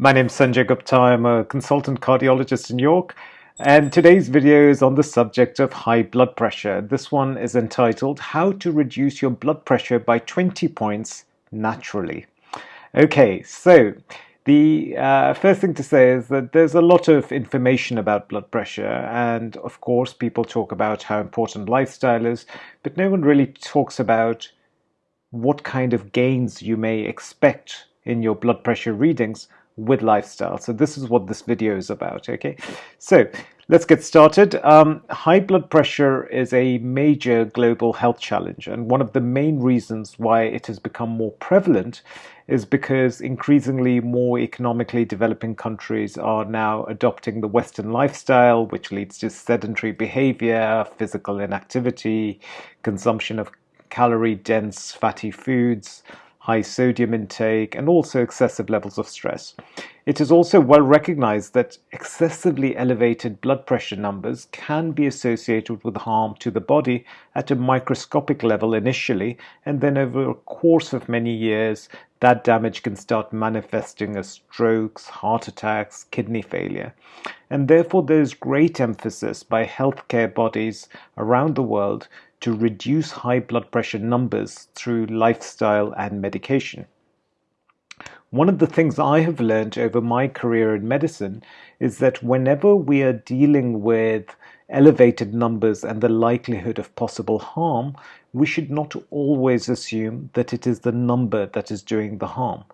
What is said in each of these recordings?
My name is Sanjay Gupta. I'm a consultant cardiologist in York, and today's video is on the subject of high blood pressure. This one is entitled How to Reduce Your Blood Pressure by 20 Points Naturally. Okay, so the uh, first thing to say is that there's a lot of information about blood pressure, and of course, people talk about how important lifestyle is, but no one really talks about what kind of gains you may expect in your blood pressure readings with lifestyle. So this is what this video is about, okay? So let's get started. Um, high blood pressure is a major global health challenge and one of the main reasons why it has become more prevalent is because increasingly more economically developing countries are now adopting the Western lifestyle, which leads to sedentary behavior, physical inactivity, consumption of calorie-dense fatty foods, high sodium intake, and also excessive levels of stress. It is also well recognized that excessively elevated blood pressure numbers can be associated with harm to the body at a microscopic level initially, and then over a course of many years, that damage can start manifesting as strokes, heart attacks, kidney failure. And therefore, there's great emphasis by healthcare bodies around the world to reduce high blood pressure numbers through lifestyle and medication. One of the things I have learned over my career in medicine is that whenever we are dealing with elevated numbers and the likelihood of possible harm, we should not always assume that it is the number that is doing the harm.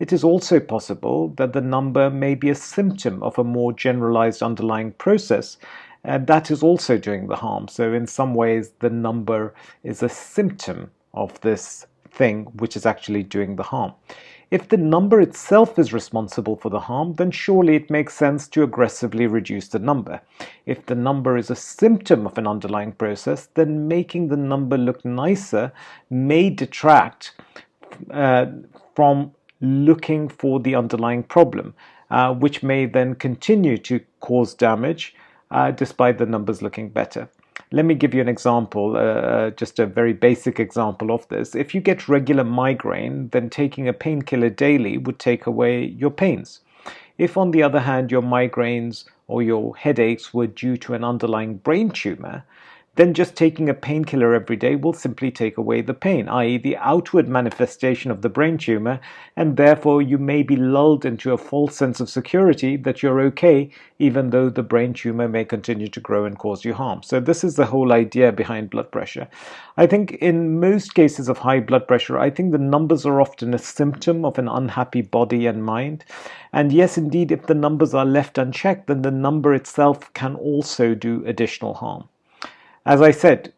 It is also possible that the number may be a symptom of a more generalized underlying process and that is also doing the harm. So in some ways, the number is a symptom of this thing which is actually doing the harm. If the number itself is responsible for the harm, then surely it makes sense to aggressively reduce the number. If the number is a symptom of an underlying process, then making the number look nicer may detract uh, from looking for the underlying problem, uh, which may then continue to cause damage uh, despite the numbers looking better. Let me give you an example, uh, uh, just a very basic example of this. If you get regular migraine, then taking a painkiller daily would take away your pains. If on the other hand your migraines or your headaches were due to an underlying brain tumor, then just taking a painkiller every day will simply take away the pain, i.e. the outward manifestation of the brain tumor, and therefore you may be lulled into a false sense of security that you're okay, even though the brain tumor may continue to grow and cause you harm. So this is the whole idea behind blood pressure. I think in most cases of high blood pressure, I think the numbers are often a symptom of an unhappy body and mind. And yes, indeed, if the numbers are left unchecked, then the number itself can also do additional harm. As I said,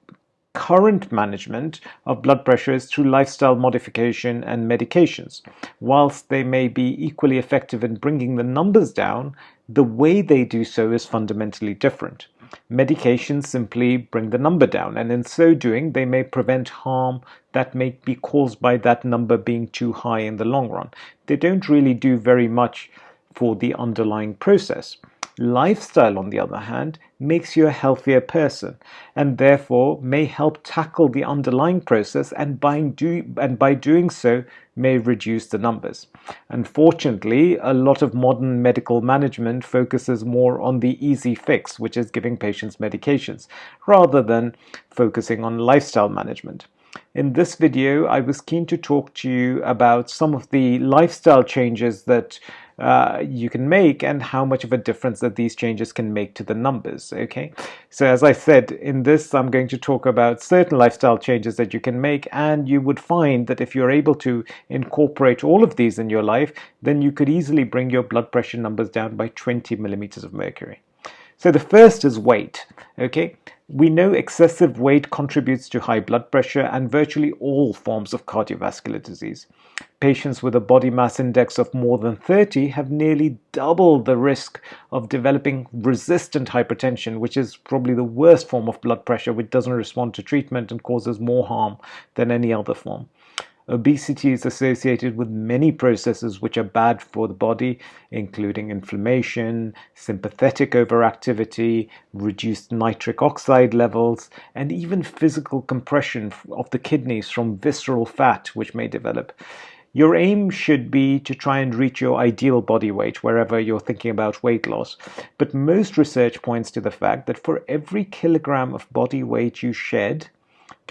current management of blood pressure is through lifestyle modification and medications. Whilst they may be equally effective in bringing the numbers down, the way they do so is fundamentally different. Medications simply bring the number down, and in so doing, they may prevent harm that may be caused by that number being too high in the long run. They don't really do very much for the underlying process. Lifestyle, on the other hand, makes you a healthier person and therefore may help tackle the underlying process and by, do, and by doing so may reduce the numbers. Unfortunately, a lot of modern medical management focuses more on the easy fix, which is giving patients medications, rather than focusing on lifestyle management. In this video, I was keen to talk to you about some of the lifestyle changes that uh, you can make and how much of a difference that these changes can make to the numbers okay? So as I said in this I'm going to talk about certain lifestyle changes that you can make and you would find that if you're able to incorporate all of these in your life then you could easily bring your blood pressure numbers down by 20 millimeters of mercury. So the first is weight okay we know excessive weight contributes to high blood pressure and virtually all forms of cardiovascular disease. Patients with a body mass index of more than 30 have nearly double the risk of developing resistant hypertension, which is probably the worst form of blood pressure, which doesn't respond to treatment and causes more harm than any other form. Obesity is associated with many processes which are bad for the body, including inflammation, sympathetic overactivity, reduced nitric oxide levels, and even physical compression of the kidneys from visceral fat which may develop. Your aim should be to try and reach your ideal body weight wherever you're thinking about weight loss. But most research points to the fact that for every kilogram of body weight you shed,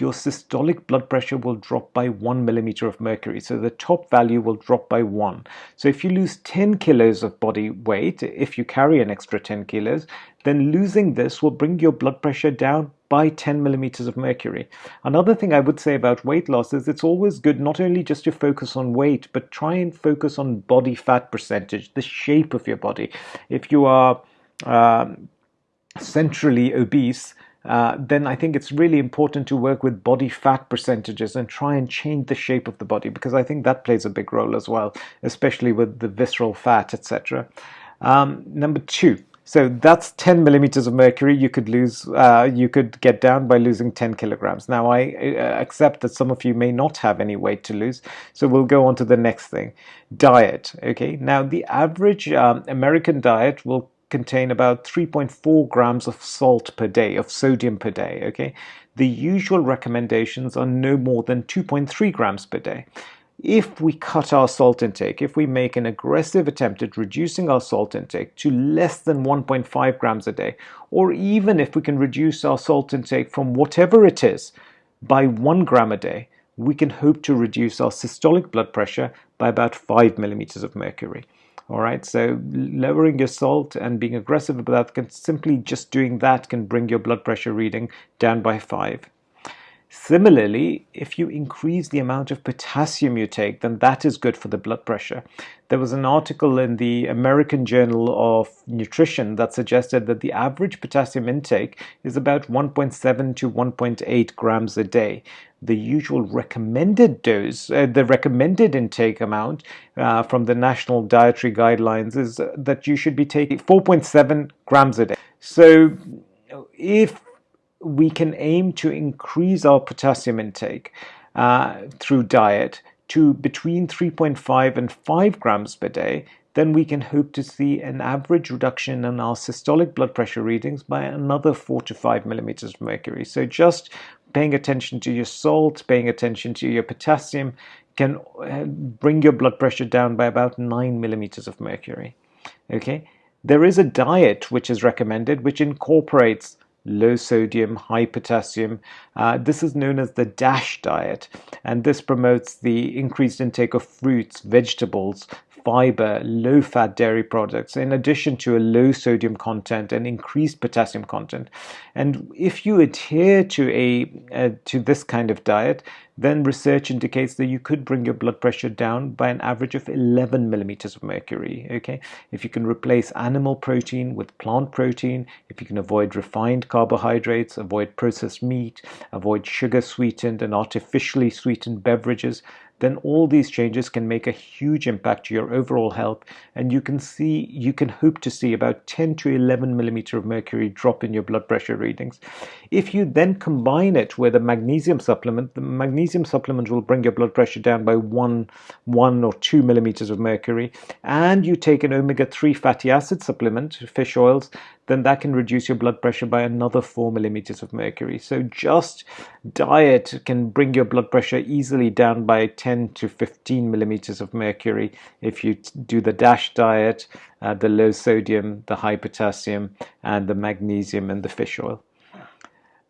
your systolic blood pressure will drop by one millimeter of mercury. So the top value will drop by one. So if you lose 10 kilos of body weight, if you carry an extra 10 kilos, then losing this will bring your blood pressure down by 10 millimeters of mercury. Another thing I would say about weight loss is it's always good not only just to focus on weight, but try and focus on body fat percentage, the shape of your body. If you are um, centrally obese, uh, then I think it's really important to work with body fat percentages and try and change the shape of the body because I think that plays a big role as well, especially with the visceral fat, etc. Um, number two, so that's 10 millimeters of mercury you could lose, uh, you could get down by losing 10 kilograms. Now I uh, accept that some of you may not have any weight to lose, so we'll go on to the next thing, diet. Okay, now the average um, American diet will contain about 3.4 grams of salt per day, of sodium per day, okay? The usual recommendations are no more than 2.3 grams per day. If we cut our salt intake, if we make an aggressive attempt at reducing our salt intake to less than 1.5 grams a day, or even if we can reduce our salt intake from whatever it is by 1 gram a day, we can hope to reduce our systolic blood pressure by about 5 millimeters of mercury. All right, so lowering your salt and being aggressive about that can simply just doing that can bring your blood pressure reading down by five. Similarly, if you increase the amount of potassium you take, then that is good for the blood pressure. There was an article in the American Journal of Nutrition that suggested that the average potassium intake is about 1.7 to 1.8 grams a day. The usual recommended dose, uh, the recommended intake amount uh, from the National Dietary Guidelines is that you should be taking 4.7 grams a day. So if we can aim to increase our potassium intake uh, through diet to between 3.5 and 5 grams per day, then we can hope to see an average reduction in our systolic blood pressure readings by another 4 to 5 millimeters of mercury. So just paying attention to your salt, paying attention to your potassium can uh, bring your blood pressure down by about 9 millimeters of mercury. Okay, there is a diet which is recommended which incorporates low sodium, high potassium. Uh, this is known as the DASH diet, and this promotes the increased intake of fruits, vegetables, fiber, low fat dairy products, in addition to a low sodium content and increased potassium content. And if you adhere to a uh, to this kind of diet, then research indicates that you could bring your blood pressure down by an average of 11 millimeters of mercury. Okay, if you can replace animal protein with plant protein, if you can avoid refined carbohydrates, avoid processed meat, avoid sugar sweetened and artificially sweetened beverages, then all these changes can make a huge impact to your overall health and you can see you can hope to see about 10 to 11 millimeter of mercury drop in your blood pressure readings if you then combine it with a magnesium supplement the magnesium supplement will bring your blood pressure down by one one or two millimeters of mercury and you take an omega-3 fatty acid supplement fish oils then that can reduce your blood pressure by another 4 millimeters of mercury. So just diet can bring your blood pressure easily down by 10 to 15 millimeters of mercury if you do the DASH diet, uh, the low sodium, the high potassium, and the magnesium and the fish oil.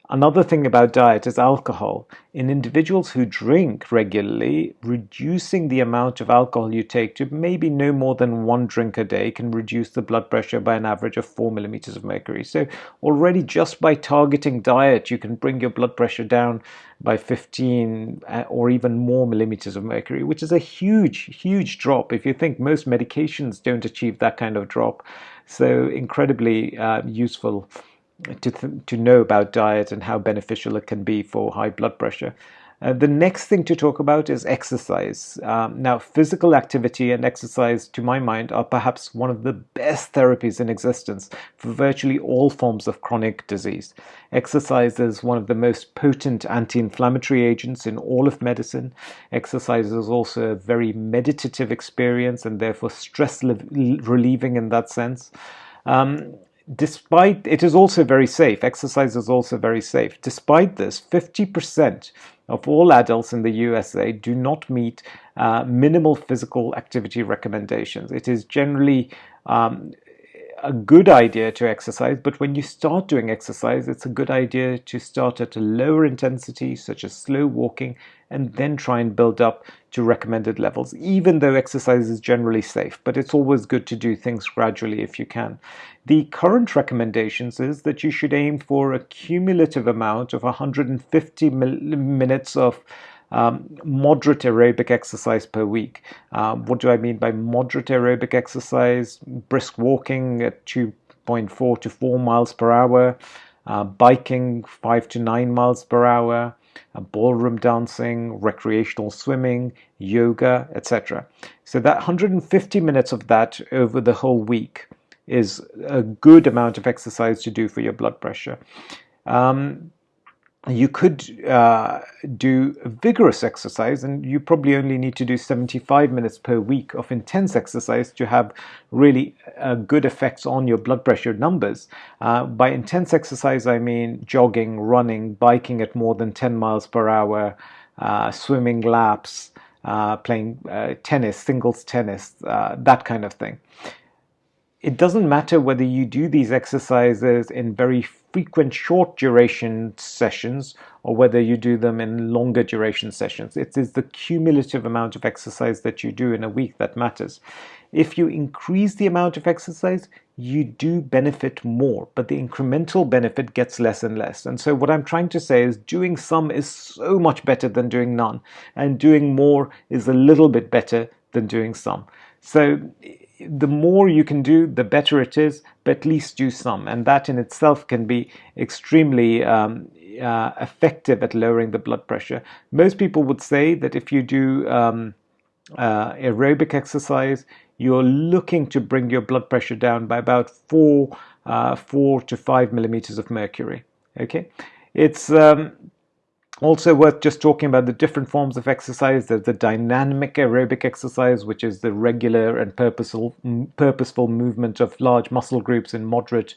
Another thing about diet is alcohol. In individuals who drink regularly, reducing the amount of alcohol you take to maybe no more than one drink a day can reduce the blood pressure by an average of 4 millimeters of mercury. So already just by targeting diet, you can bring your blood pressure down by 15 uh, or even more millimeters of mercury, which is a huge, huge drop. If you think most medications don't achieve that kind of drop. So incredibly uh, useful to, to know about diet and how beneficial it can be for high blood pressure. Uh, the next thing to talk about is exercise. Um, now, physical activity and exercise, to my mind, are perhaps one of the best therapies in existence for virtually all forms of chronic disease. Exercise is one of the most potent anti-inflammatory agents in all of medicine. Exercise is also a very meditative experience and therefore stress relieving in that sense. Um, despite it is also very safe, exercise is also very safe. Despite this, 50% of all adults in the USA do not meet uh, minimal physical activity recommendations. It is generally um, a good idea to exercise, but when you start doing exercise, it's a good idea to start at a lower intensity, such as slow walking, and then try and build up to recommended levels, even though exercise is generally safe. But it's always good to do things gradually if you can. The current recommendations is that you should aim for a cumulative amount of 150 minutes of um, moderate aerobic exercise per week. Um, what do I mean by moderate aerobic exercise? Brisk walking at 2.4 to 4 miles per hour, uh, biking 5 to 9 miles per hour, uh, ballroom dancing, recreational swimming, yoga, etc. So that 150 minutes of that over the whole week is a good amount of exercise to do for your blood pressure. Um, you could uh, do vigorous exercise and you probably only need to do 75 minutes per week of intense exercise to have really uh, good effects on your blood pressure numbers. Uh, by intense exercise, I mean jogging, running, biking at more than 10 miles per hour, uh, swimming laps, uh, playing uh, tennis, singles tennis, that kind of thing. It doesn't matter whether you do these exercises in very frequent short duration sessions or whether you do them in longer duration sessions. It is the cumulative amount of exercise that you do in a week that matters. If you increase the amount of exercise, you do benefit more, but the incremental benefit gets less and less. And so what I'm trying to say is doing some is so much better than doing none, and doing more is a little bit better than doing some. So the more you can do, the better it is, but at least do some. And that in itself can be extremely um, uh, effective at lowering the blood pressure. Most people would say that if you do um, uh, aerobic exercise, you're looking to bring your blood pressure down by about four, uh, four to five millimeters of mercury. Okay, it's um, also worth just talking about the different forms of exercise. There's the dynamic aerobic exercise, which is the regular and purposeful, purposeful movement of large muscle groups in moderate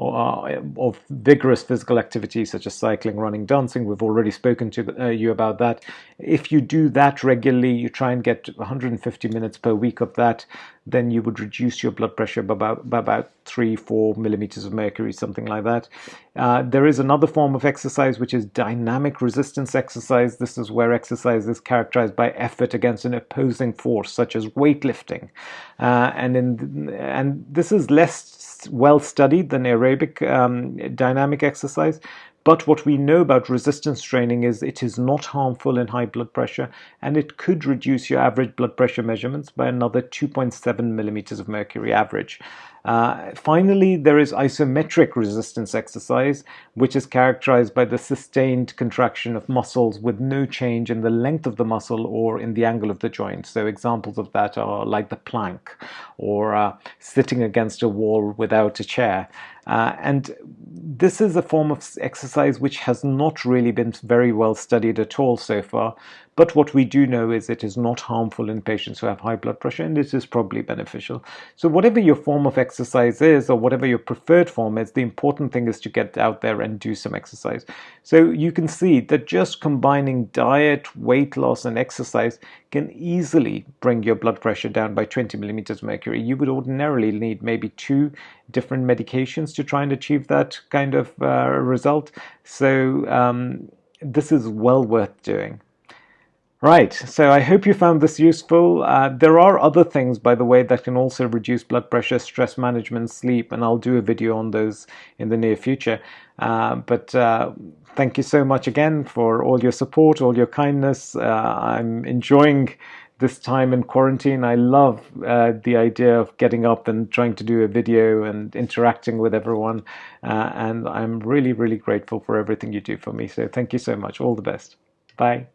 or uh, of vigorous physical activity such as cycling, running, dancing. We've already spoken to uh, you about that. If you do that regularly, you try and get 150 minutes per week of that, then you would reduce your blood pressure by about, by about 3, 4 millimeters of mercury, something like that. Uh, there is another form of exercise which is dynamic resistance exercise. This is where exercise is characterized by effort against an opposing force, such as weightlifting. Uh, and, in, and this is less well studied than aerobic um, dynamic exercise. But what we know about resistance training is it is not harmful in high blood pressure and it could reduce your average blood pressure measurements by another 2.7 millimeters of mercury average. Uh, finally, there is isometric resistance exercise, which is characterized by the sustained contraction of muscles with no change in the length of the muscle or in the angle of the joint. So examples of that are like the plank or uh, sitting against a wall without a chair. Uh, and this is a form of exercise which has not really been very well studied at all so far. But what we do know is it is not harmful in patients who have high blood pressure and it is probably beneficial. So whatever your form of exercise is or whatever your preferred form is, the important thing is to get out there and do some exercise. So you can see that just combining diet, weight loss and exercise can easily bring your blood pressure down by 20 millimeters mercury. You would ordinarily need maybe two different medications to try and achieve that kind of uh, result. So um, this is well worth doing. Right, so I hope you found this useful. Uh, there are other things, by the way, that can also reduce blood pressure, stress management, sleep, and I'll do a video on those in the near future. Uh, but uh, thank you so much again for all your support, all your kindness. Uh, I'm enjoying this time in quarantine. I love uh, the idea of getting up and trying to do a video and interacting with everyone. Uh, and I'm really, really grateful for everything you do for me. So thank you so much. All the best. Bye.